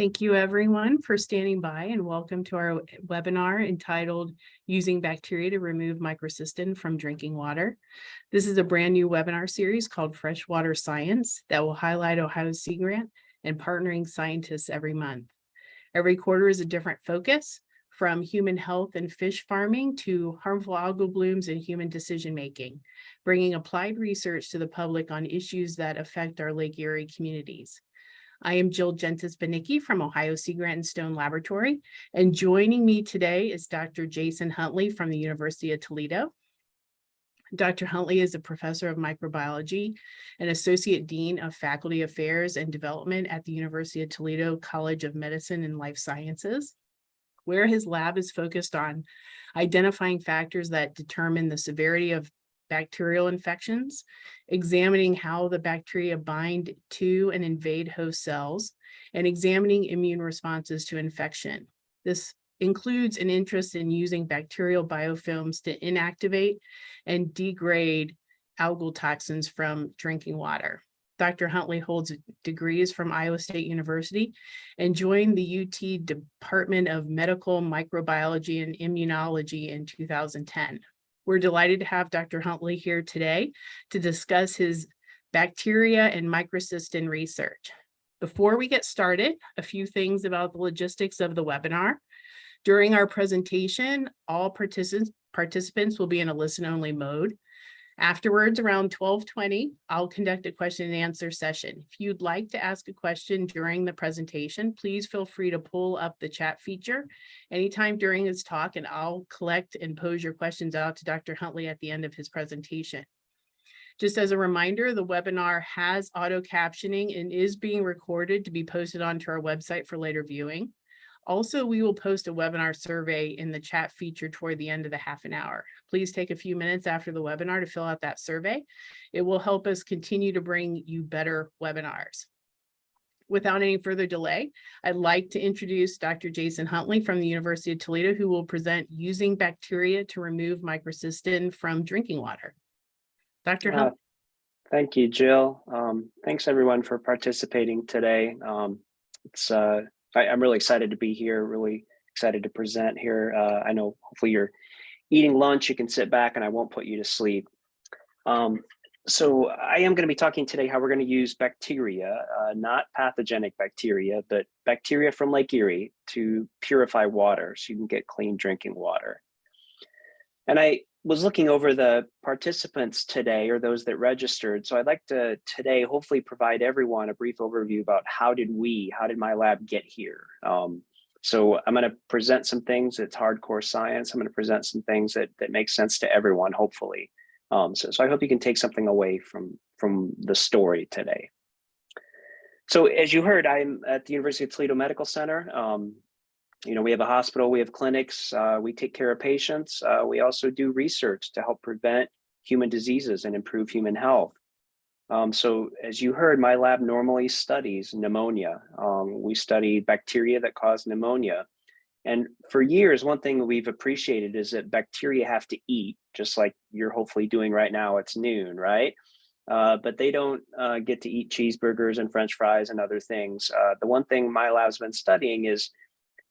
Thank you, everyone, for standing by and welcome to our webinar entitled Using Bacteria to Remove Microcystin from Drinking Water. This is a brand new webinar series called Freshwater Science that will highlight Ohio Sea Grant and partnering scientists every month. Every quarter is a different focus from human health and fish farming to harmful algal blooms and human decision making, bringing applied research to the public on issues that affect our Lake Erie communities. I am Jill Jentes Banicki from Ohio Sea Grant and Stone Laboratory, and joining me today is Dr. Jason Huntley from the University of Toledo. Dr. Huntley is a professor of microbiology and associate dean of faculty affairs and development at the University of Toledo College of Medicine and Life Sciences, where his lab is focused on identifying factors that determine the severity of bacterial infections, examining how the bacteria bind to and invade host cells, and examining immune responses to infection. This includes an interest in using bacterial biofilms to inactivate and degrade algal toxins from drinking water. Dr. Huntley holds degrees from Iowa State University and joined the UT Department of Medical Microbiology and Immunology in 2010. We're delighted to have Dr. Huntley here today to discuss his bacteria and microcystin research. Before we get started, a few things about the logistics of the webinar. During our presentation, all participants participants will be in a listen-only mode. Afterwards, around 1220, I'll conduct a question and answer session. If you'd like to ask a question during the presentation, please feel free to pull up the chat feature anytime during his talk, and I'll collect and pose your questions out to Dr. Huntley at the end of his presentation. Just as a reminder, the webinar has auto captioning and is being recorded to be posted onto our website for later viewing. Also, we will post a webinar survey in the chat feature toward the end of the half an hour. Please take a few minutes after the webinar to fill out that survey. It will help us continue to bring you better webinars. Without any further delay, I'd like to introduce Dr. Jason Huntley from the University of Toledo, who will present using bacteria to remove microcystin from drinking water. Dr. Uh, Huntley. thank you, Jill. Um, thanks everyone for participating today. Um, it's uh, I, am really excited to be here, really excited to present here. Uh, I know hopefully you're eating lunch, you can sit back and I won't put you to sleep. Um, so I am going to be talking today how we're going to use bacteria, uh, not pathogenic bacteria, but bacteria from Lake Erie to purify water so you can get clean drinking water. And I was looking over the participants today or those that registered. So I'd like to today hopefully provide everyone a brief overview about how did we, how did my lab get here? Um, so I'm going to present some things that's hardcore science. I'm going to present some things that, that make sense to everyone, hopefully. Um, so, so I hope you can take something away from, from the story today. So as you heard, I'm at the University of Toledo Medical Center. Um, you know, we have a hospital, we have clinics, uh, we take care of patients. Uh, we also do research to help prevent human diseases and improve human health. Um, so as you heard, my lab normally studies pneumonia. Um, we study bacteria that cause pneumonia. And for years, one thing we've appreciated is that bacteria have to eat, just like you're hopefully doing right now, it's noon, right? Uh, but they don't uh, get to eat cheeseburgers and french fries and other things. Uh, the one thing my lab's been studying is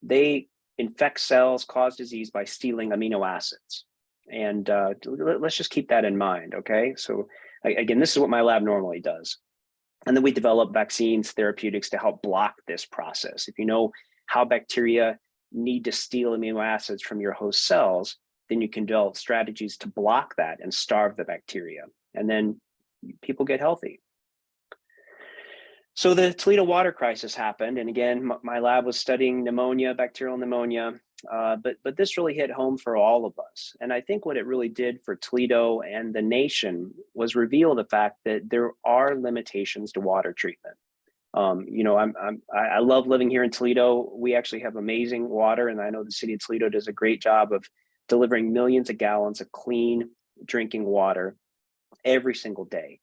they infect cells, cause disease by stealing amino acids. And uh, let's just keep that in mind, okay? So again, this is what my lab normally does. And then we develop vaccines, therapeutics to help block this process. If you know how bacteria need to steal amino acids from your host cells, then you can develop strategies to block that and starve the bacteria. And then people get healthy. So the Toledo water crisis happened. And again, my lab was studying pneumonia, bacterial pneumonia, uh, but, but this really hit home for all of us. And I think what it really did for Toledo and the nation was reveal the fact that there are limitations to water treatment. Um, you know, I'm, I'm, I love living here in Toledo. We actually have amazing water, and I know the city of Toledo does a great job of delivering millions of gallons of clean drinking water every single day.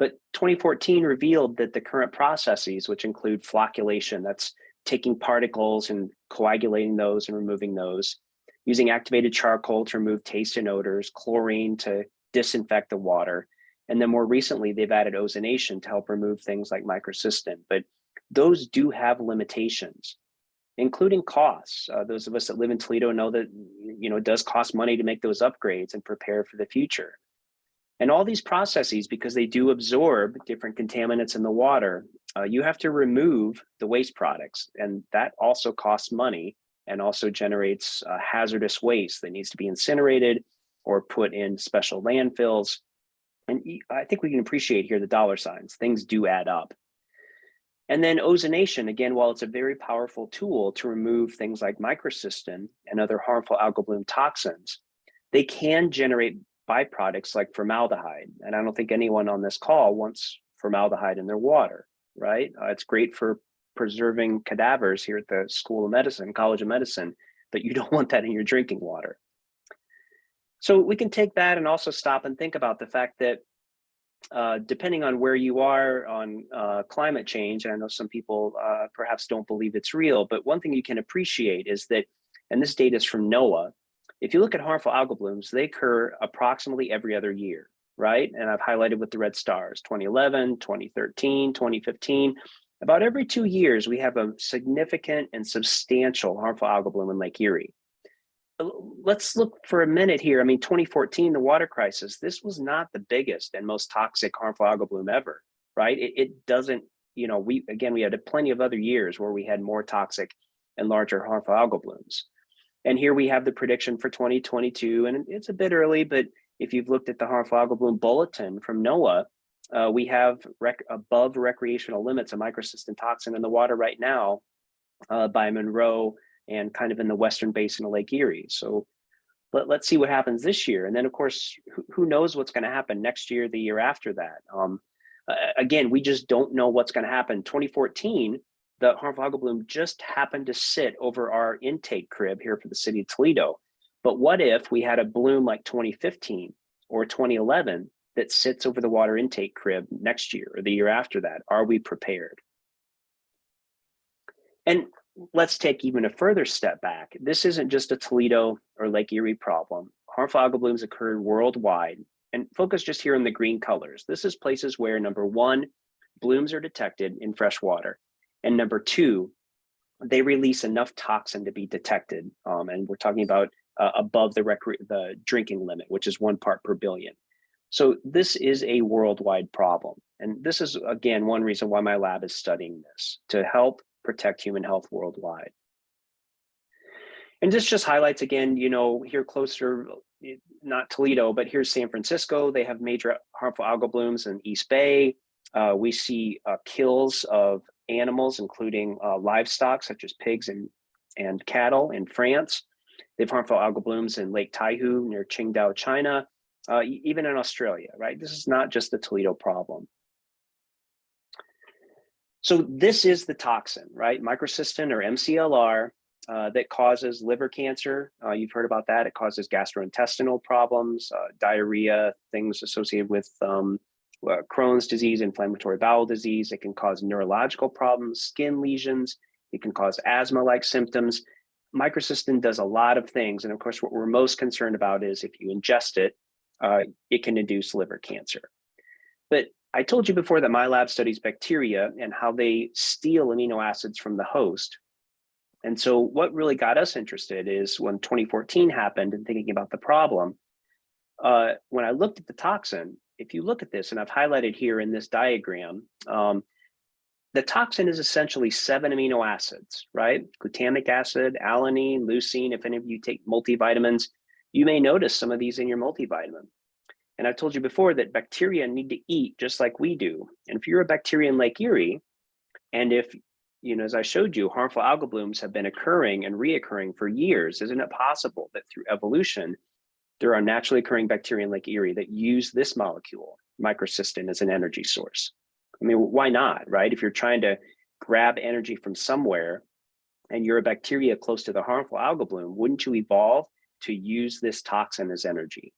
But 2014 revealed that the current processes, which include flocculation, that's taking particles and coagulating those and removing those, using activated charcoal to remove taste and odors, chlorine to disinfect the water, and then more recently, they've added ozonation to help remove things like microcystin. But those do have limitations, including costs. Uh, those of us that live in Toledo know that you know it does cost money to make those upgrades and prepare for the future. And all these processes, because they do absorb different contaminants in the water, uh, you have to remove the waste products, and that also costs money and also generates uh, hazardous waste that needs to be incinerated or put in special landfills. And I think we can appreciate here the dollar signs. Things do add up. And then ozonation, again, while it's a very powerful tool to remove things like microcystin and other harmful algal bloom toxins, they can generate byproducts like formaldehyde. And I don't think anyone on this call wants formaldehyde in their water, right? Uh, it's great for preserving cadavers here at the School of Medicine, College of Medicine, but you don't want that in your drinking water. So we can take that and also stop and think about the fact that uh, depending on where you are on uh, climate change, I know some people uh, perhaps don't believe it's real, but one thing you can appreciate is that, and this data is from NOAA, if you look at harmful algal blooms, they occur approximately every other year, right? And I've highlighted with the red stars, 2011, 2013, 2015. About every two years, we have a significant and substantial harmful algal bloom in Lake Erie. Uh, let's look for a minute here. I mean, 2014, the water crisis, this was not the biggest and most toxic harmful algal bloom ever, right? It, it doesn't, you know, we, again, we had plenty of other years where we had more toxic and larger harmful algal blooms. And here we have the prediction for 2022, and it's a bit early, but if you've looked at the harmful algal bloom bulletin from NOAA, uh, we have rec above recreational limits of microcystin toxin in the water right now uh, by Monroe and kind of in the western basin of Lake Erie. So let, let's see what happens this year. And then of course, who, who knows what's gonna happen next year, the year after that. Um, uh, again, we just don't know what's gonna happen. 2014, the harmful algal bloom just happened to sit over our intake crib here for the city of Toledo. But what if we had a bloom like 2015 or 2011 that sits over the water intake crib next year or the year after that? Are we prepared? And let's take even a further step back. This isn't just a Toledo or Lake Erie problem. Harmful algal blooms occur worldwide and focus just here on the green colors. This is places where number one, blooms are detected in fresh water. And number two, they release enough toxin to be detected. Um, and we're talking about uh, above the, the drinking limit, which is one part per billion. So this is a worldwide problem. And this is, again, one reason why my lab is studying this, to help protect human health worldwide. And this just highlights again, you know, here closer, not Toledo, but here's San Francisco. They have major harmful algal blooms in East Bay. Uh, we see uh, kills of animals, including uh, livestock such as pigs and, and cattle in France. They have harmful algal blooms in Lake Taihu near Qingdao, China, uh, even in Australia, right? This is not just the Toledo problem. So this is the toxin, right? Microcystin or MCLR uh, that causes liver cancer. Uh, you've heard about that. It causes gastrointestinal problems, uh, diarrhea, things associated with um, uh, Crohn's disease, inflammatory bowel disease. It can cause neurological problems, skin lesions. It can cause asthma-like symptoms. Microcystin does a lot of things. And of course, what we're most concerned about is if you ingest it, uh, it can induce liver cancer. But I told you before that my lab studies bacteria and how they steal amino acids from the host. And so what really got us interested is when 2014 happened and thinking about the problem, uh, when I looked at the toxin, if you look at this, and I've highlighted here in this diagram, um, the toxin is essentially seven amino acids, right? Glutamic acid, alanine, leucine. If any of you take multivitamins, you may notice some of these in your multivitamin. And I've told you before that bacteria need to eat just like we do. And if you're a bacteria in Lake Erie, and if, you know, as I showed you, harmful algal blooms have been occurring and reoccurring for years, isn't it possible that through evolution, there are naturally occurring bacteria in Lake Erie that use this molecule, microcystin, as an energy source. I mean, why not, right? If you're trying to grab energy from somewhere and you're a bacteria close to the harmful algal bloom, wouldn't you evolve to use this toxin as energy?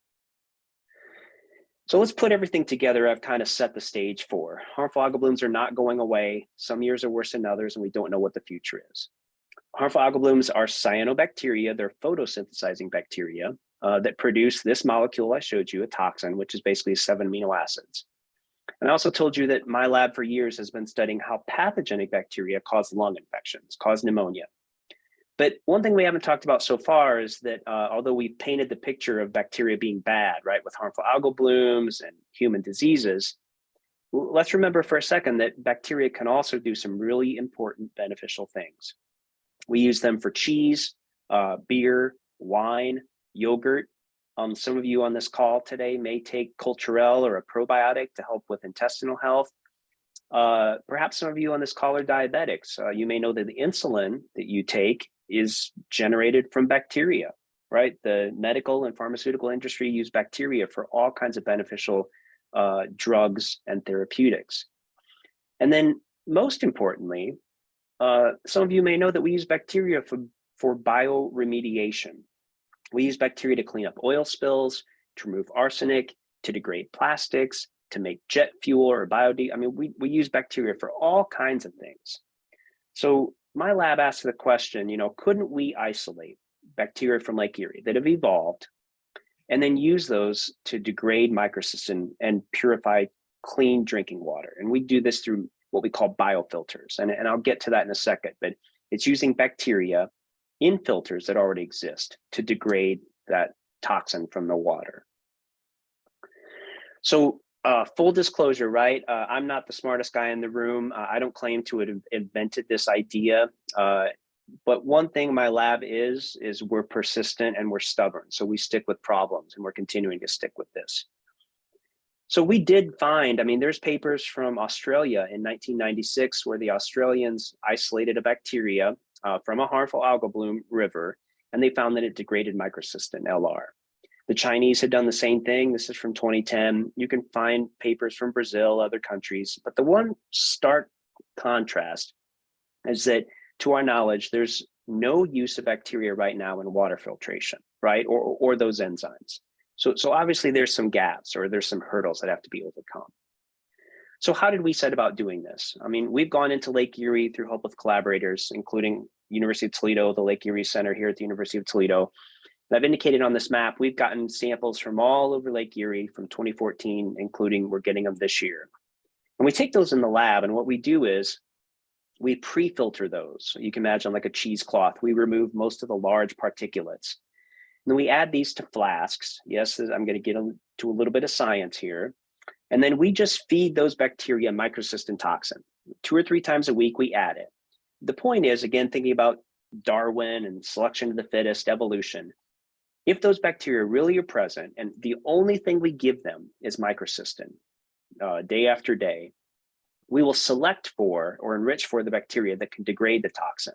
So let's put everything together. I've kind of set the stage for. Harmful algal blooms are not going away. Some years are worse than others, and we don't know what the future is. Harmful algal blooms are cyanobacteria. They're photosynthesizing bacteria uh, that produce this molecule I showed you, a toxin, which is basically seven amino acids. And I also told you that my lab for years has been studying how pathogenic bacteria cause lung infections, cause pneumonia. But one thing we haven't talked about so far is that uh, although we've painted the picture of bacteria being bad, right, with harmful algal blooms and human diseases, let's remember for a second that bacteria can also do some really important beneficial things. We use them for cheese, uh, beer, wine, yogurt. Um, some of you on this call today may take Culturelle or a probiotic to help with intestinal health. Uh, perhaps some of you on this call are diabetics. Uh, you may know that the insulin that you take is generated from bacteria, right? The medical and pharmaceutical industry use bacteria for all kinds of beneficial uh, drugs and therapeutics. And then most importantly, uh, some of you may know that we use bacteria for, for bioremediation. We use bacteria to clean up oil spills, to remove arsenic, to degrade plastics, to make jet fuel or biodiesel. I mean, we, we use bacteria for all kinds of things. So my lab asked the question, you know, couldn't we isolate bacteria from Lake Erie that have evolved and then use those to degrade microcystin and purify clean drinking water? And we do this through what we call biofilters. And, and I'll get to that in a second, but it's using bacteria in filters that already exist to degrade that toxin from the water. So uh, full disclosure, right? Uh, I'm not the smartest guy in the room. Uh, I don't claim to have invented this idea. Uh, but one thing my lab is, is we're persistent and we're stubborn. So we stick with problems and we're continuing to stick with this. So we did find, I mean, there's papers from Australia in 1996 where the Australians isolated a bacteria uh, from a harmful algal bloom river, and they found that it degraded microcystin, LR. The Chinese had done the same thing. This is from 2010. You can find papers from Brazil, other countries, but the one stark contrast is that to our knowledge, there's no use of bacteria right now in water filtration, right? Or, or those enzymes. So, so obviously there's some gaps or there's some hurdles that have to be overcome. So how did we set about doing this? I mean, we've gone into Lake Erie through help with collaborators, including University of Toledo, the Lake Erie Center here at the University of Toledo. And I've indicated on this map, we've gotten samples from all over Lake Erie from 2014, including we're getting them this year. And we take those in the lab and what we do is we pre-filter those. You can imagine like a cheesecloth. We remove most of the large particulates. And then we add these to flasks. Yes, I'm going to get into a little bit of science here. And then we just feed those bacteria microcystin toxin. Two or three times a week, we add it. The point is, again, thinking about Darwin and selection of the fittest, evolution, if those bacteria really are present and the only thing we give them is microcystin uh, day after day, we will select for or enrich for the bacteria that can degrade the toxin.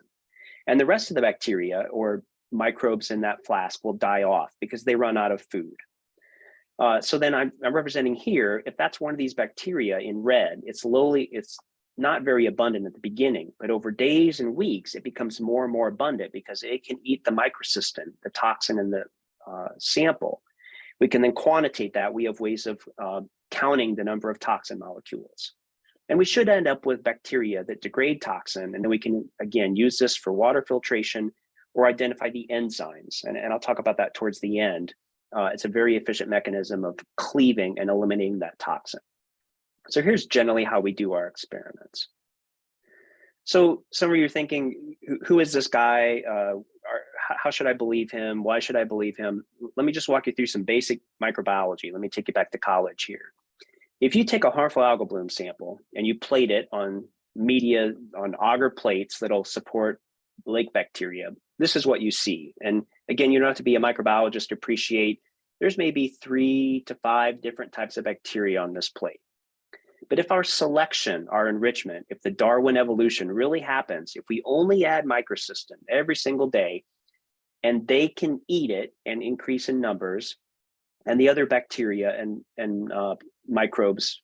And the rest of the bacteria or microbes in that flask will die off because they run out of food. Uh, so then I'm, I'm, representing here, if that's one of these bacteria in red, it's lowly, it's not very abundant at the beginning, but over days and weeks, it becomes more and more abundant because it can eat the microcystin, the toxin in the uh, sample. We can then quantitate that. We have ways of uh, counting the number of toxin molecules. And we should end up with bacteria that degrade toxin. And then we can, again, use this for water filtration or identify the enzymes. And, and I'll talk about that towards the end. Uh, it's a very efficient mechanism of cleaving and eliminating that toxin. So here's generally how we do our experiments. So some of you are thinking, who, who is this guy? Uh, are, how should I believe him? Why should I believe him? Let me just walk you through some basic microbiology. Let me take you back to college here. If you take a harmful algal bloom sample and you plate it on media, on agar plates that'll support lake bacteria, this is what you see. And again, you don't have to be a microbiologist to appreciate there's maybe three to five different types of bacteria on this plate. But if our selection, our enrichment, if the Darwin evolution really happens, if we only add microcystin every single day, and they can eat it and increase in numbers, and the other bacteria and, and uh, microbes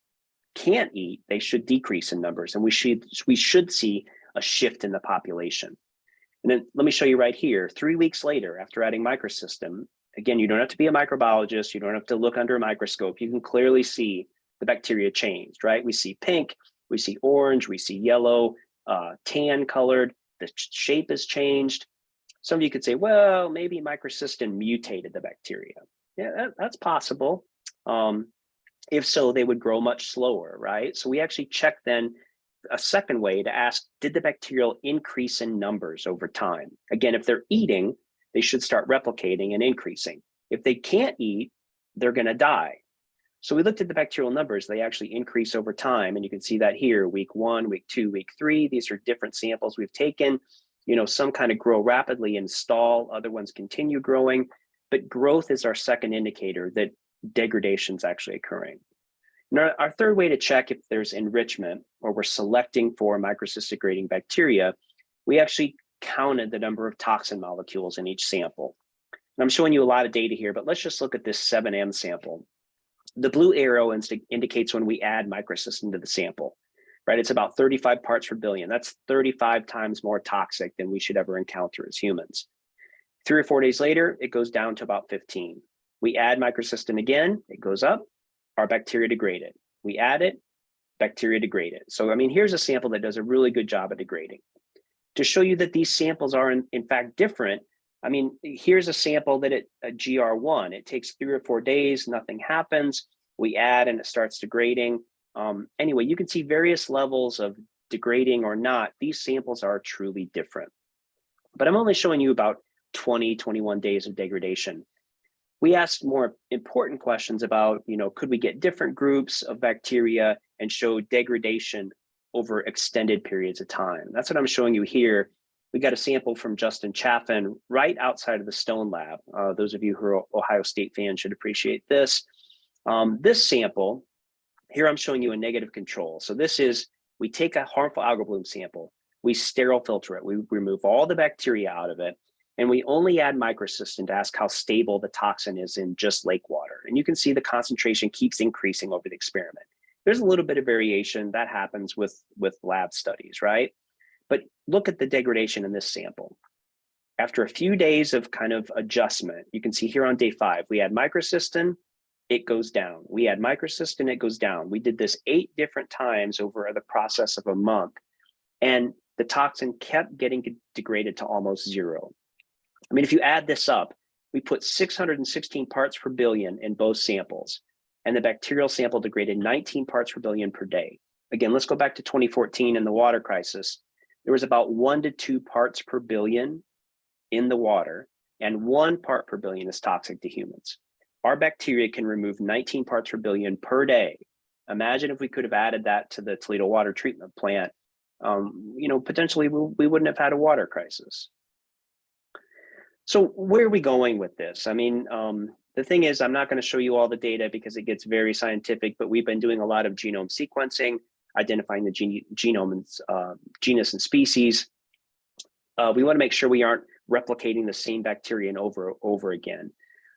can't eat, they should decrease in numbers. And we should, we should see a shift in the population. And then let me show you right here, three weeks later, after adding microcystin, again, you don't have to be a microbiologist, you don't have to look under a microscope, you can clearly see the bacteria changed, right? We see pink, we see orange, we see yellow, uh, tan colored, the shape has changed. Some of you could say, well, maybe microcystin mutated the bacteria. Yeah, that, that's possible. Um, If so, they would grow much slower, right? So we actually check then a second way to ask, did the bacterial increase in numbers over time? Again, if they're eating, they should start replicating and increasing. If they can't eat, they're gonna die. So we looked at the bacterial numbers, they actually increase over time. And you can see that here, week one, week two, week three, these are different samples we've taken. You know, some kind of grow rapidly and stall, other ones continue growing, but growth is our second indicator that degradation is actually occurring. And our, third way to check if there's enrichment or we're selecting for microcystin degrading bacteria, we actually counted the number of toxin molecules in each sample. And I'm showing you a lot of data here, but let's just look at this 7M sample. The blue arrow indicates when we add microcystin to the sample, right? It's about 35 parts per billion. That's 35 times more toxic than we should ever encounter as humans. Three or four days later, it goes down to about 15. We add microcystin again, it goes up, our bacteria degrade it. We add it, bacteria degrade it. So, I mean, here's a sample that does a really good job of degrading. To show you that these samples are in, in fact different, I mean, here's a sample that it a GR1, it takes three or four days, nothing happens. We add and it starts degrading. Um, anyway, you can see various levels of degrading or not. These samples are truly different. But I'm only showing you about 20, 21 days of degradation. We asked more important questions about, you know, could we get different groups of bacteria and show degradation over extended periods of time? That's what I'm showing you here. We got a sample from Justin Chaffin right outside of the Stone Lab. Uh, those of you who are Ohio State fans should appreciate this. Um, this sample, here I'm showing you a negative control. So this is, we take a harmful algal bloom sample, we sterile filter it, we remove all the bacteria out of it, and we only add microcystin to ask how stable the toxin is in just lake water. And you can see the concentration keeps increasing over the experiment. There's a little bit of variation that happens with, with lab studies, right? But look at the degradation in this sample. After a few days of kind of adjustment, you can see here on day five, we add microcystin, it goes down. We add microcystin, it goes down. We did this eight different times over the process of a month. And the toxin kept getting degraded to almost zero. I mean, if you add this up, we put 616 parts per billion in both samples, and the bacterial sample degraded 19 parts per billion per day. Again, let's go back to 2014 and the water crisis. There was about one to two parts per billion in the water, and one part per billion is toxic to humans. Our bacteria can remove 19 parts per billion per day. Imagine if we could have added that to the Toledo water treatment plant. Um, you know, potentially we, we wouldn't have had a water crisis. So where are we going with this? I mean, um, the thing is, I'm not going to show you all the data because it gets very scientific, but we've been doing a lot of genome sequencing, identifying the gene genome and uh, genus and species. Uh, we want to make sure we aren't replicating the same bacteria and over over again.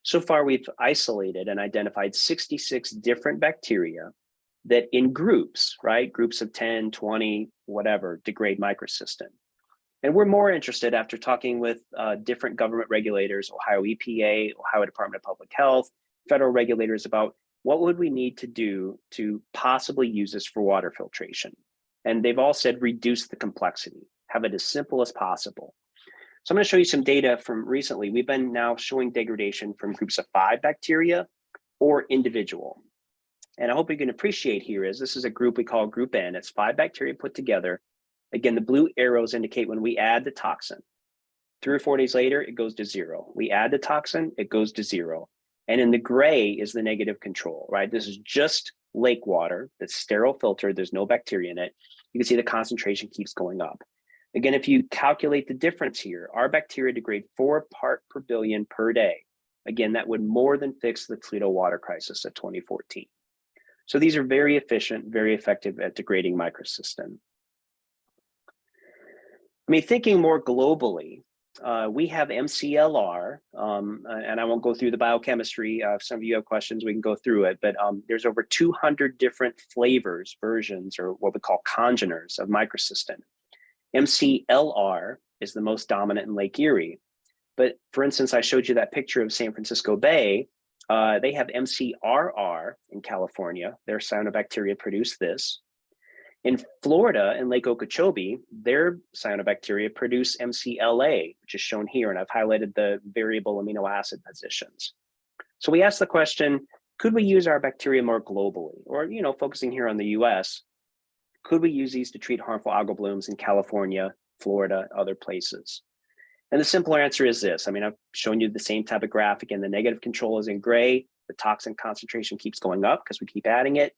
So far, we've isolated and identified 66 different bacteria that in groups, right, groups of 10, 20, whatever, degrade microcystin. And we're more interested after talking with uh, different government regulators, Ohio EPA, Ohio Department of Public Health, federal regulators about what would we need to do to possibly use this for water filtration. And they've all said reduce the complexity, have it as simple as possible. So I'm going to show you some data from recently. We've been now showing degradation from groups of five bacteria or individual. And I hope you can appreciate here is this is a group we call group N. It's five bacteria put together Again, the blue arrows indicate when we add the toxin. Three or four days later, it goes to zero. We add the toxin, it goes to zero. And in the gray is the negative control, right? This is just lake water that's sterile filtered. There's no bacteria in it. You can see the concentration keeps going up. Again, if you calculate the difference here, our bacteria degrade four part per billion per day. Again, that would more than fix the Toledo water crisis of 2014. So these are very efficient, very effective at degrading microcystin. I mean, thinking more globally, uh, we have MCLR, um, and I won't go through the biochemistry. Uh, if some of you have questions, we can go through it, but um, there's over 200 different flavors, versions, or what we call congeners of microcystin. MCLR is the most dominant in Lake Erie. But for instance, I showed you that picture of San Francisco Bay. Uh, they have MCRR in California. Their cyanobacteria produce this. In Florida, in Lake Okeechobee, their cyanobacteria produce MCLA, which is shown here, and I've highlighted the variable amino acid positions. So we asked the question, could we use our bacteria more globally? Or, you know, focusing here on the US, could we use these to treat harmful algal blooms in California, Florida, other places? And the simple answer is this. I mean, I've shown you the same type of graphic and the negative control is in gray. The toxin concentration keeps going up because we keep adding it.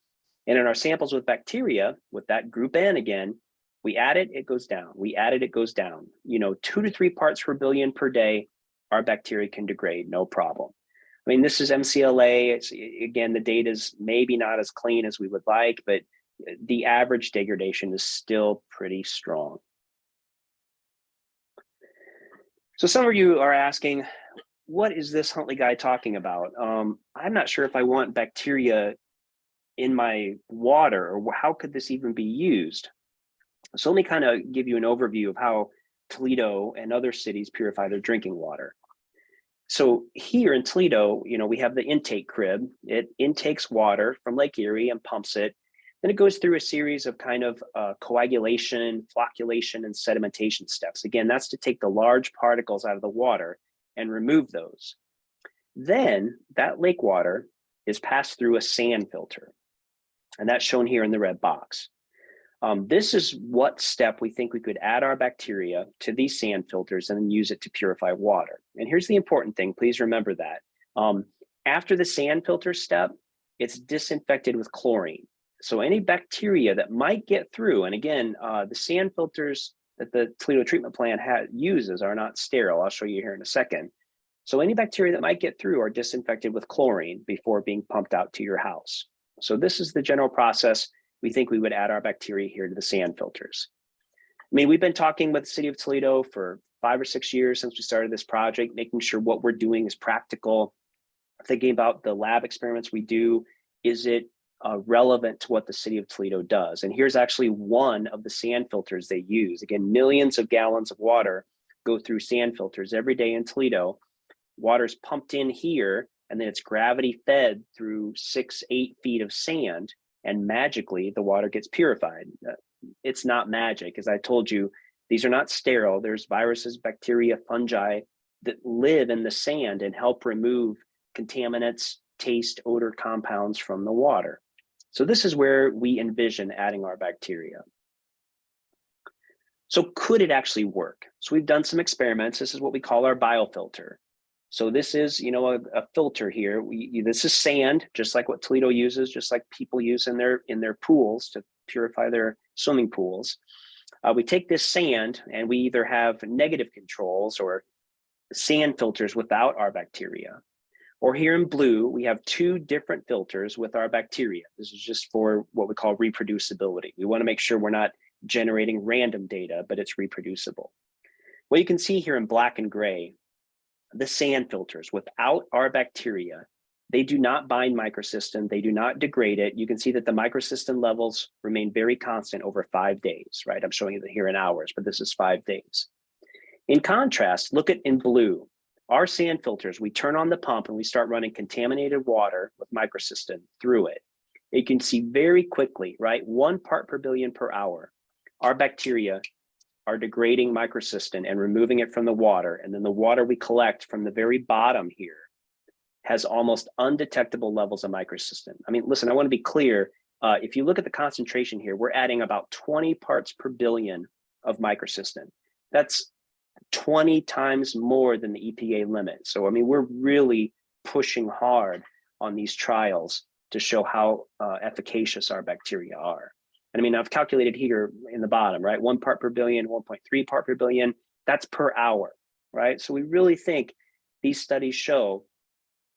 And in our samples with bacteria, with that group N again, we add it, it goes down. We add it, it goes down. You know, two to three parts per billion per day, our bacteria can degrade, no problem. I mean, this is MCLA. It's, again, the data is maybe not as clean as we would like, but the average degradation is still pretty strong. So some of you are asking, what is this Huntley guy talking about? Um, I'm not sure if I want bacteria in my water or how could this even be used? So let me kind of give you an overview of how Toledo and other cities purify their drinking water. So here in Toledo, you know, we have the intake crib. It intakes water from Lake Erie and pumps it. Then it goes through a series of kind of uh, coagulation, flocculation, and sedimentation steps. Again, that's to take the large particles out of the water and remove those. Then that lake water is passed through a sand filter. And that's shown here in the red box. Um, this is what step we think we could add our bacteria to these sand filters and then use it to purify water. And here's the important thing, please remember that. Um, after the sand filter step, it's disinfected with chlorine. So any bacteria that might get through, and again, uh, the sand filters that the Toledo treatment plant uses are not sterile. I'll show you here in a second. So any bacteria that might get through are disinfected with chlorine before being pumped out to your house. So this is the general process we think we would add our bacteria here to the sand filters. I mean, we've been talking with the city of Toledo for five or six years since we started this project, making sure what we're doing is practical, thinking about the lab experiments we do, is it uh, relevant to what the city of Toledo does? And here's actually one of the sand filters they use. Again, millions of gallons of water go through sand filters every day in Toledo. Water's pumped in here, and then it's gravity fed through six, eight feet of sand and magically the water gets purified. Uh, it's not magic. As I told you, these are not sterile. There's viruses, bacteria, fungi that live in the sand and help remove contaminants, taste, odor compounds from the water. So this is where we envision adding our bacteria. So could it actually work? So we've done some experiments. This is what we call our biofilter. So this is, you know, a, a filter here. We, this is sand, just like what Toledo uses, just like people use in their in their pools to purify their swimming pools. Uh, we take this sand and we either have negative controls or sand filters without our bacteria. Or here in blue, we have two different filters with our bacteria. This is just for what we call reproducibility. We want to make sure we're not generating random data, but it's reproducible. What you can see here in black and gray the sand filters without our bacteria, they do not bind microcystin, they do not degrade it. You can see that the microcystin levels remain very constant over five days, right? I'm showing you here in hours, but this is five days. In contrast, look at in blue, our sand filters, we turn on the pump and we start running contaminated water with microcystin through it. You can see very quickly, right? One part per billion per hour, our bacteria are degrading microcystin and removing it from the water. And then the water we collect from the very bottom here has almost undetectable levels of microcystin. I mean, listen, I want to be clear. Uh, if you look at the concentration here, we're adding about 20 parts per billion of microcystin. That's 20 times more than the EPA limit. So, I mean, we're really pushing hard on these trials to show how uh, efficacious our bacteria are. I mean, I've calculated here in the bottom, right? One part per billion, 1.3 part per billion, that's per hour, right? So we really think these studies show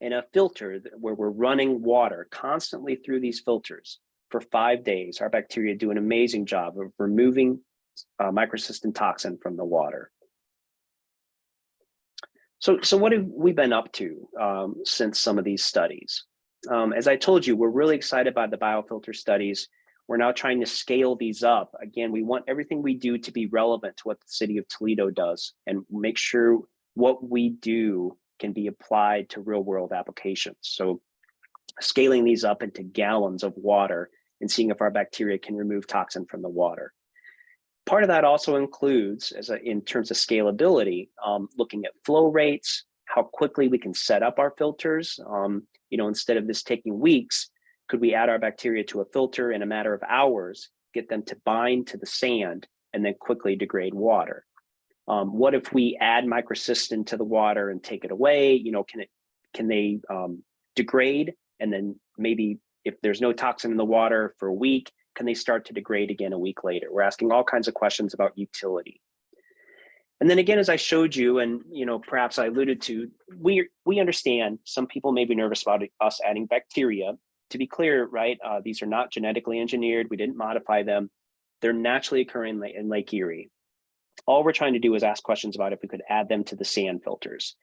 in a filter where we're running water constantly through these filters for five days, our bacteria do an amazing job of removing uh, microcystin toxin from the water. So, so what have we been up to um, since some of these studies? Um, as I told you, we're really excited by the biofilter studies. We're now trying to scale these up. Again, we want everything we do to be relevant to what the city of Toledo does and make sure what we do can be applied to real world applications. So scaling these up into gallons of water and seeing if our bacteria can remove toxin from the water. Part of that also includes, as a, in terms of scalability, um, looking at flow rates, how quickly we can set up our filters. Um, you know, instead of this taking weeks, could we add our bacteria to a filter in a matter of hours, get them to bind to the sand and then quickly degrade water? Um, what if we add microcystin to the water and take it away? You know, can it can they um, degrade and then maybe if there's no toxin in the water for a week, can they start to degrade again a week later? We're asking all kinds of questions about utility. And then again, as I showed you, and you know, perhaps I alluded to, we we understand some people may be nervous about us adding bacteria. To be clear, right? Uh, these are not genetically engineered. We didn't modify them. They're naturally occurring in, Lake Erie. All we're trying to do is ask questions about if we could add them to the sand filters.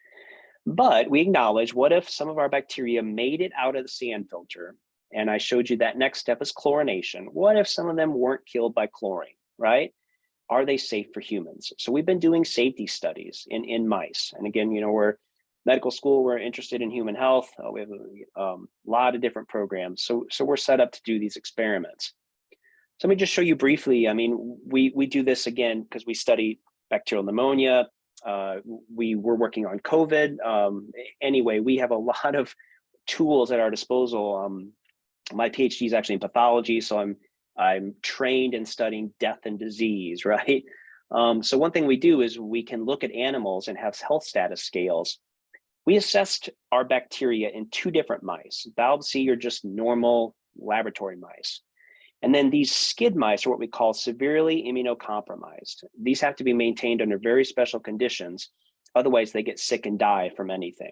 But we acknowledge, what if some of our bacteria made it out of the sand filter? And I showed you that next step is chlorination. What if some of them weren't killed by chlorine, right? Are they safe for humans? So we've been doing safety studies in, in mice. And again, you know, we're medical school, we're interested in human health. Uh, we have a um, lot of different programs. So, so we're set up to do these experiments. So let me just show you briefly. I mean, we, we do this again because we study bacterial pneumonia, uh, we were working on COVID. Um, anyway, we have a lot of tools at our disposal. Um, my PhD is actually in pathology, so I'm I'm trained in studying death and disease, right? Um, so one thing we do is we can look at animals and have health status scales. We assessed our bacteria in two different mice. BALB/c are just normal laboratory mice. And then these SCID mice are what we call severely immunocompromised. These have to be maintained under very special conditions. Otherwise, they get sick and die from anything.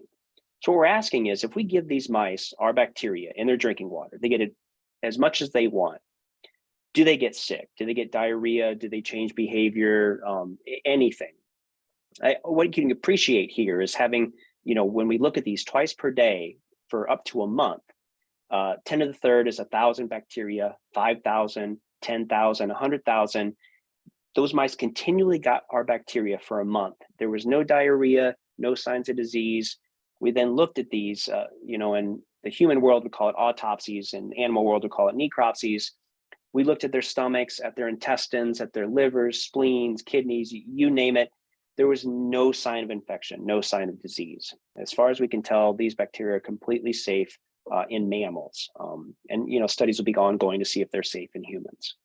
So what we're asking is if we give these mice our bacteria in their drinking water, they get it as much as they want. Do they get sick? Do they get diarrhea? Do they change behavior? Um, anything. I, what you can appreciate here is having, you know, when we look at these twice per day for up to a month, uh, 10 to the third is a thousand bacteria, 5,000, 10,000, 100,000. Those mice continually got our bacteria for a month. There was no diarrhea, no signs of disease. We then looked at these, uh, you know, in the human world, we call it autopsies, and animal world, we call it necropsies. We looked at their stomachs, at their intestines, at their livers, spleens, kidneys, you name it. There was no sign of infection, no sign of disease. As far as we can tell, these bacteria are completely safe uh, in mammals. Um, and you know, studies will be ongoing to see if they're safe in humans.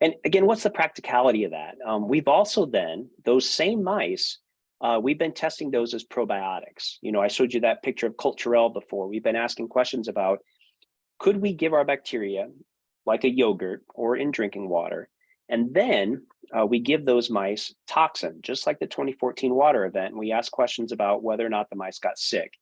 And again, what's the practicality of that? Um, we've also then, those same mice, uh, we've been testing those as probiotics. You know, I showed you that picture of Culturelle before. We've been asking questions about, could we give our bacteria like a yogurt or in drinking water, and then uh, we give those mice toxin, just like the 2014 water event. And we ask questions about whether or not the mice got sick.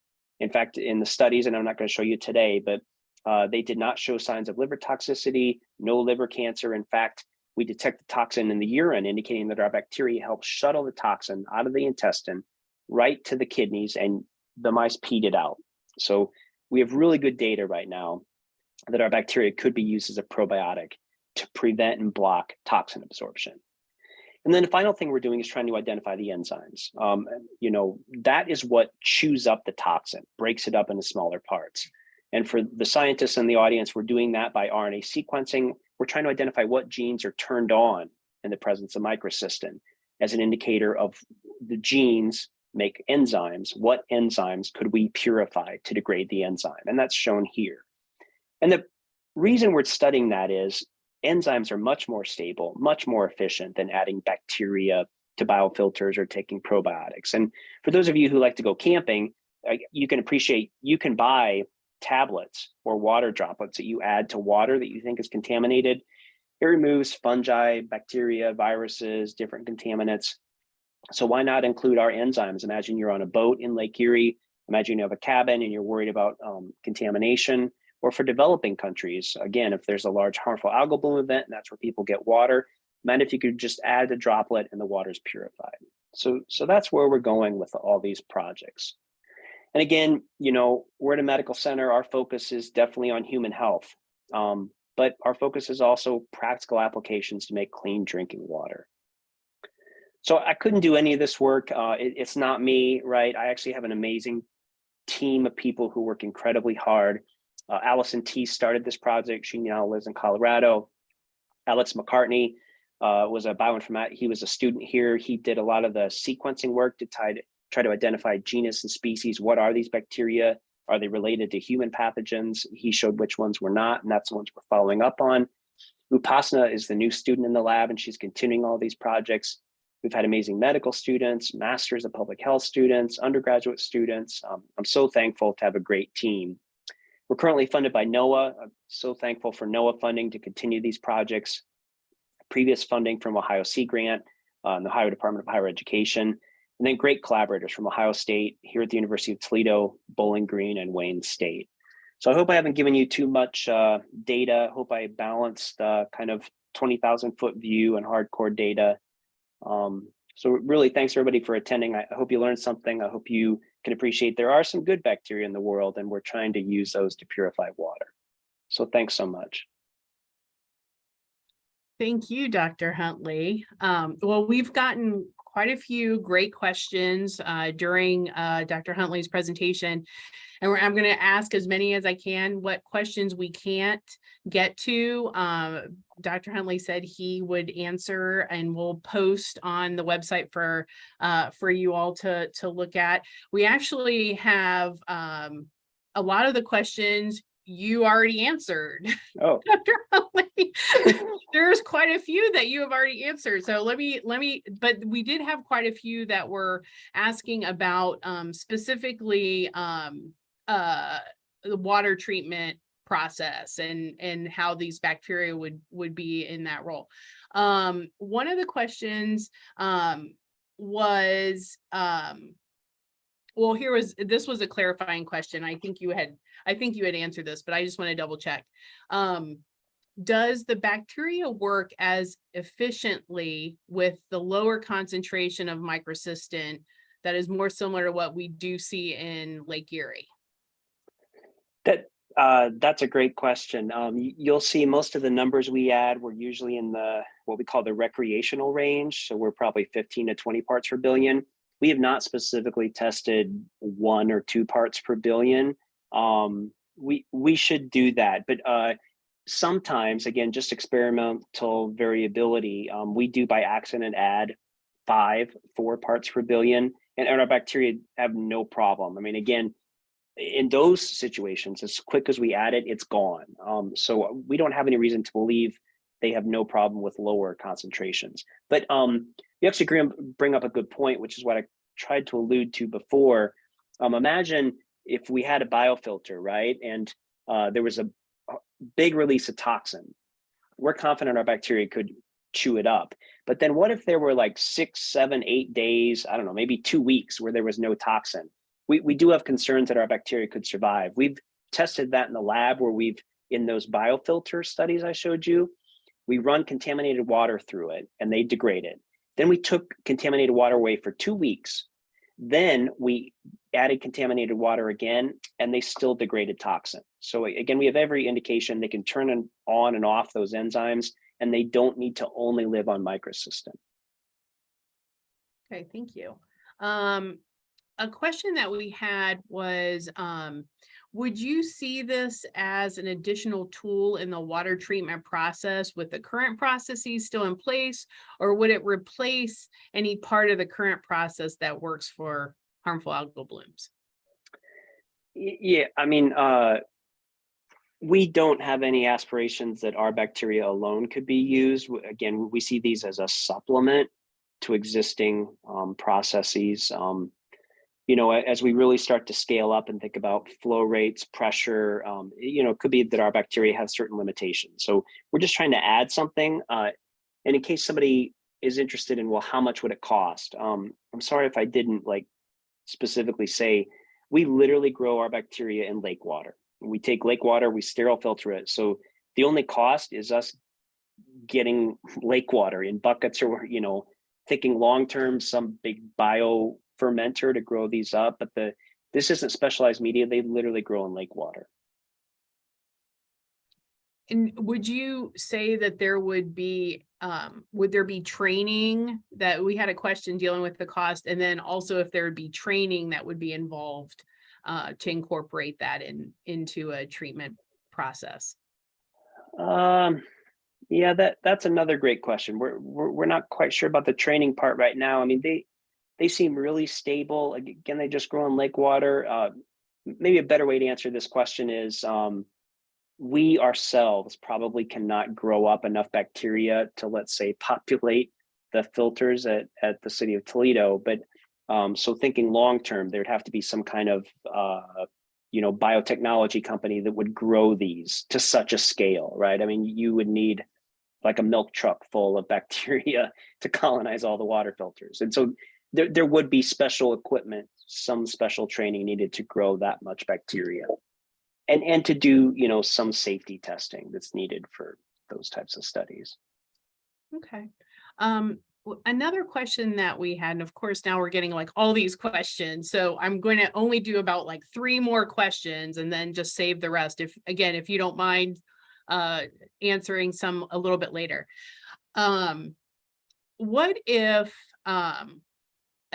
In fact, in the studies, and I'm not going to show you today, but uh, they did not show signs of liver toxicity, no liver cancer. In fact, we detect the toxin in the urine, indicating that our bacteria help shuttle the toxin out of the intestine right to the kidneys and the mice peed it out. So we have really good data right now that our bacteria could be used as a probiotic to prevent and block toxin absorption. And then the final thing we're doing is trying to identify the enzymes. Um, you know, that is what chews up the toxin, breaks it up into smaller parts. And for the scientists in the audience, we're doing that by RNA sequencing. We're trying to identify what genes are turned on in the presence of microcystin as an indicator of the genes make enzymes. What enzymes could we purify to degrade the enzyme? And that's shown here. And the reason we're studying that is enzymes are much more stable, much more efficient than adding bacteria to biofilters or taking probiotics. And for those of you who like to go camping, you can appreciate you can buy tablets or water droplets that you add to water that you think is contaminated. It removes fungi, bacteria, viruses, different contaminants. So why not include our enzymes? Imagine you're on a boat in Lake Erie. Imagine you have a cabin and you're worried about um, contamination or for developing countries, again, if there's a large harmful algal bloom event, that's where people get water, imagine if you could just add a droplet and the water is purified. So, so that's where we're going with all these projects. And again, you know, we're at a medical center, our focus is definitely on human health, um, but our focus is also practical applications to make clean drinking water. So I couldn't do any of this work. Uh, it, it's not me, right? I actually have an amazing team of people who work incredibly hard uh, Allison T started this project. She now lives in Colorado. Alex McCartney uh, was a bioinformat. He was a student here. He did a lot of the sequencing work to try to, try to identify genus and species. What are these bacteria? Are they related to human pathogens? He showed which ones were not, and that's the ones we're following up on. Upasana is the new student in the lab, and she's continuing all these projects. We've had amazing medical students, masters of public health students, undergraduate students. Um, I'm so thankful to have a great team. We're currently funded by NOAA. I'm so thankful for NOAA funding to continue these projects. Previous funding from Ohio Sea Grant, uh, the Ohio Department of Higher Education, and then great collaborators from Ohio State, here at the University of Toledo, Bowling Green, and Wayne State. So I hope I haven't given you too much uh, data. Hope I balanced uh, kind of 20,000 foot view and hardcore data. Um, so really, thanks everybody for attending. I hope you learned something. I hope you can appreciate there are some good bacteria in the world, and we're trying to use those to purify water. So thanks so much. Thank you, Dr. Huntley. Um, well, we've gotten quite a few great questions uh, during uh, Dr. Huntley's presentation. And we're, I'm going to ask as many as I can. What questions we can't get to, um, Dr. Huntley said he would answer and we'll post on the website for uh, for you all to to look at. We actually have um, a lot of the questions you already answered. Oh, Dr. Huntley. There's quite a few that you have already answered. So let me, let me, but we did have quite a few that were asking about um specifically um uh the water treatment process and and how these bacteria would would be in that role. Um one of the questions um was um well, here was, this was a clarifying question. I think you had, I think you had answered this, but I just want to double check. Um, does the bacteria work as efficiently with the lower concentration of microcystin that is more similar to what we do see in Lake Erie? That uh, that's a great question. Um, you'll see most of the numbers we add were usually in the what we call the recreational range. So we're probably 15 to 20 parts per billion. We have not specifically tested one or two parts per billion. Um, we we should do that, but uh, sometimes again, just experimental variability. Um, we do by accident add five, four parts per billion, and, and our bacteria have no problem. I mean, again, in those situations, as quick as we add it, it's gone. Um, so we don't have any reason to believe they have no problem with lower concentrations. But um, you actually bring- bring up a good point, which is what I tried to allude to before. Um, imagine if we had a biofilter, right? And uh, there was a big release of toxin. We're confident our bacteria could chew it up. But then what if there were like six, seven, eight days, I don't know, maybe two weeks where there was no toxin? We, we do have concerns that our bacteria could survive. We've tested that in the lab where we've, in those biofilter studies I showed you, we run contaminated water through it and they degrade it. Then we took contaminated water away for two weeks. Then we added contaminated water again and they still degraded toxin. So again, we have every indication they can turn on and off those enzymes and they don't need to only live on microcystin. Okay, thank you. Um, a question that we had was, um, would you see this as an additional tool in the water treatment process with the current processes still in place? Or would it replace any part of the current process that works for harmful algal blooms? Yeah, I mean, uh, we don't have any aspirations that our bacteria alone could be used. Again, we see these as a supplement to existing um, processes. Um, you know, as we really start to scale up and think about flow rates, pressure, um, you know, it could be that our bacteria have certain limitations. So we're just trying to add something. Uh, and in case somebody is interested in, well, how much would it cost? Um, I'm sorry if I didn't like specifically say we literally grow our bacteria in lake water. We take lake water, we sterile filter it. So the only cost is us getting lake water in buckets or, you know, thinking long-term, some big bio fermenter to grow these up, but the, this isn't specialized media. They literally grow in lake water. And would you say that there would be, um, would there be training that we had a question dealing with the cost? And then also if there would be training that would be involved uh, to incorporate that in, into a treatment process? Um, yeah, that that's another great question. We're, we're we're not quite sure about the training part right now. I mean, they they seem really stable. Again, they just grow in lake water. Uh, maybe a better way to answer this question is um, we ourselves probably cannot grow up enough bacteria to, let's say, populate the filters at, at the city of Toledo. But um, so thinking long term, there'd have to be some kind of uh, you know biotechnology company that would grow these to such a scale, right? I mean, you would need like a milk truck full of bacteria to colonize all the water filters. And so there, there would be special equipment, some special training needed to grow that much bacteria. And, and to do, you know, some safety testing that's needed for those types of studies. Okay. Um, another question that we had, and of course, now we're getting like all these questions. So I'm going to only do about like three more questions and then just save the rest. If, again, if you don't mind uh, answering some a little bit later. Um, what if um,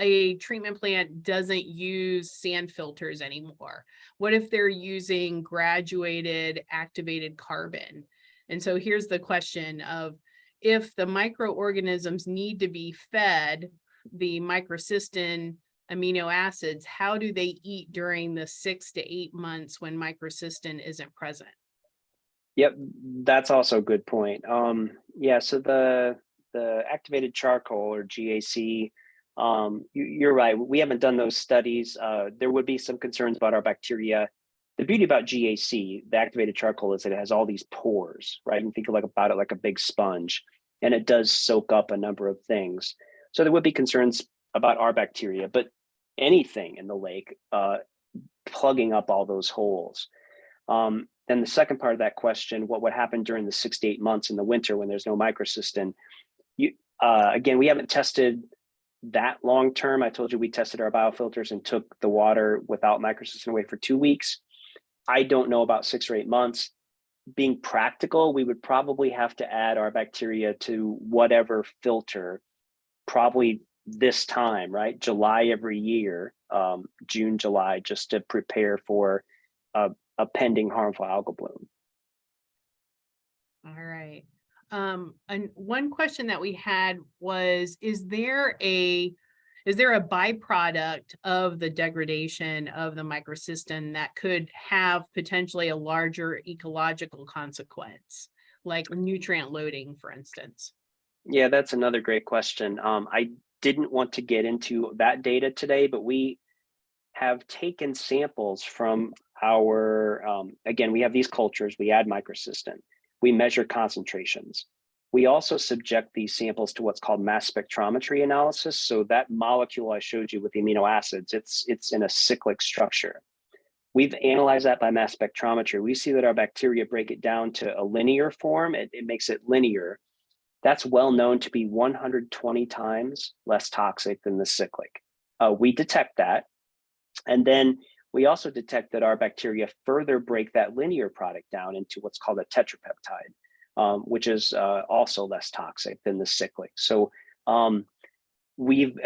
a treatment plant doesn't use sand filters anymore? What if they're using graduated activated carbon? And so here's the question of if the microorganisms need to be fed the microcystin amino acids, how do they eat during the six to eight months when microcystin isn't present? Yep, that's also a good point. Um, yeah, so the the activated charcoal or GAC, um, you, you're right. We haven't done those studies. Uh, there would be some concerns about our bacteria. The beauty about GAC, the activated charcoal, is that it has all these pores, right? And think like about it like a big sponge, and it does soak up a number of things. So there would be concerns about our bacteria, but anything in the lake uh, plugging up all those holes. Um, then the second part of that question, what would happen during the six to eight months in the winter when there's no microcystin? You, uh, again, we haven't tested that long term. I told you we tested our biofilters and took the water without microcystin away for two weeks. I don't know about six or eight months. Being practical, we would probably have to add our bacteria to whatever filter, probably this time, right? July every year, um, June, July, just to prepare for a, a pending harmful algal bloom. All right. Um, and one question that we had was, is there a, is there a byproduct of the degradation of the microcystin that could have potentially a larger ecological consequence? Like nutrient loading, for instance? Yeah, that's another great question. Um, I didn't want to get into that data today, but we have taken samples from our, um, again, we have these cultures, we add microcystin, we measure concentrations. We also subject these samples to what's called mass spectrometry analysis. So that molecule I showed you with the amino acids, it's, it's in a cyclic structure. We've analyzed that by mass spectrometry. We see that our bacteria break it down to a linear form. It, it makes it linear. That's well known to be 120 times less toxic than the cyclic. Uh, we detect that. And then we also detect that our bacteria further break that linear product down into what's called a tetrapeptide, um, which is uh, also less toxic than the cyclic. So um, we've,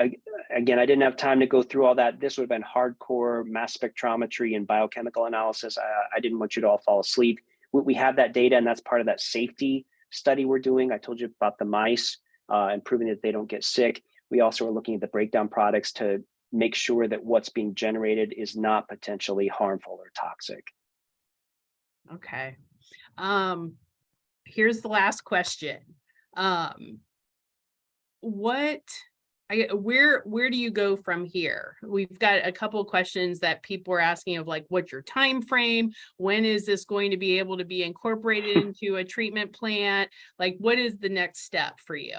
again, I didn't have time to go through all that. This would have been hardcore mass spectrometry and biochemical analysis. I, I didn't want you to all fall asleep. We, we have that data and that's part of that safety study we're doing. I told you about the mice uh, and proving that they don't get sick. We also are looking at the breakdown products to make sure that what's being generated is not potentially harmful or toxic. Okay. Um, here's the last question. Um, what, I, where, where do you go from here? We've got a couple of questions that people are asking of like, what's your time frame? When is this going to be able to be incorporated into a treatment plant? Like, what is the next step for you?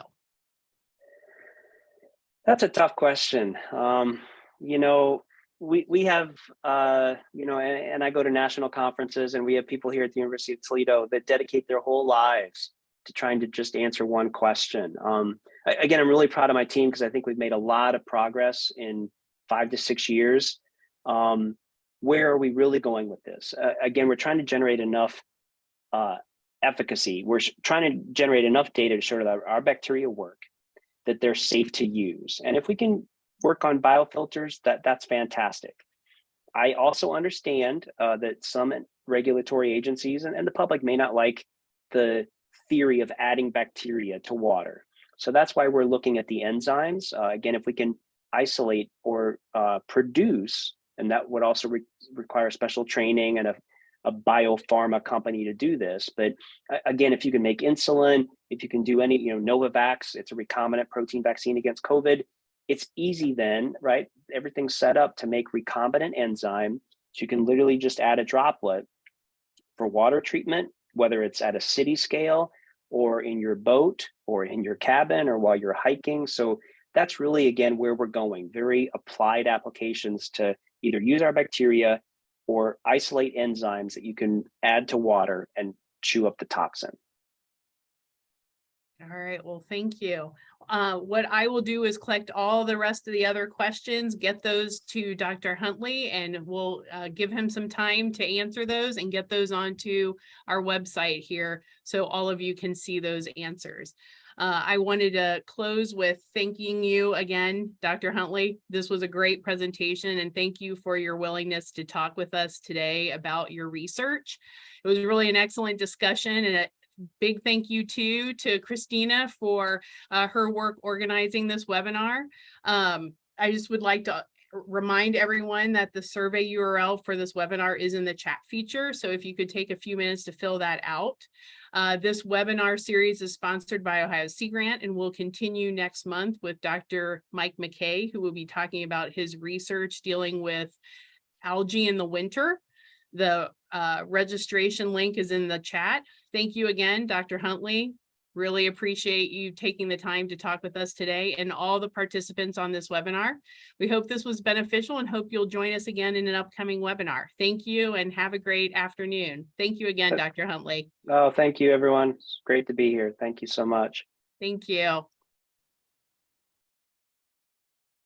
That's a tough question. Um, you know, we we have uh, you know, and, and, I go to national conferences, and we have people here at the University of Toledo that dedicate their whole lives to trying to just answer one question. Um, again, I'm really proud of my team because I think we've made a lot of progress in five to six years. Um, where are we really going with this? Uh, again, we're trying to generate enough uh, efficacy. We're trying to generate enough data to show that our bacteria work, that they're safe to use. And if we can work on biofilters, that, that's fantastic. I also understand uh, that some regulatory agencies and, and the public may not like the theory of adding bacteria to water. So that's why we're looking at the enzymes. Uh, again, if we can isolate or uh, produce And that would also re- require special training and a, a biopharma company to do this. But again, if you can make insulin, if you can do any, you know, Novavax, it's a recombinant protein vaccine against COVID. It's easy then, right? Everything's set up to make recombinant enzyme. So you can literally just add a droplet for water treatment, whether it's at a city scale or in your boat or in your cabin or while you're hiking. So that's really, again, where we're going, very applied applications to either use our bacteria or isolate enzymes that you can add to water and chew up the toxin. All right, well, thank you. Uh, what I will do is collect all the rest of the other questions, get those to Dr. Huntley, and we'll uh, give him some time to answer those and get those onto our website here so all of you can see those answers. Uh, I wanted to close with thanking you again, Dr. Huntley. This was a great presentation and thank you for your willingness to talk with us today about your research. It was really an excellent discussion and a big thank you too to Christina for uh, her work organizing this webinar. Um, I just would like to remind everyone that the survey URL for this webinar is in the chat feature. So if you could take a few minutes to fill that out. Uh, this webinar series is sponsored by Ohio Sea Grant and will continue next month with Dr. Mike McKay, who will be talking about his research dealing with algae in the winter. The uh, registration link is in the chat. Thank you again, Dr. Huntley. Really appreciate you taking the time to talk with us today and all the participants on this webinar. We hope this was beneficial and hope you'll join us again in an upcoming webinar. Thank you and have a great afternoon. Thank you again, Dr. Huntley. Oh, thank you, everyone. It's great to be here. Thank you so much. Thank you.